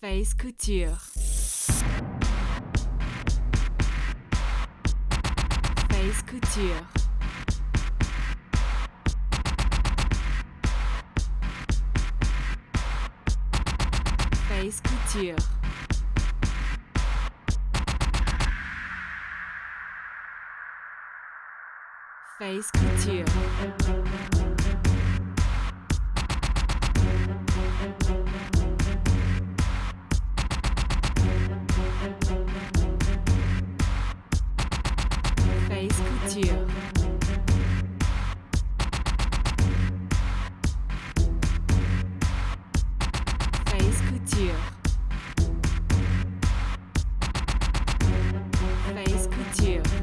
Face Couture. Face Couture. Face Couture. Face Couture. Mousquetaire. Mousquetaire.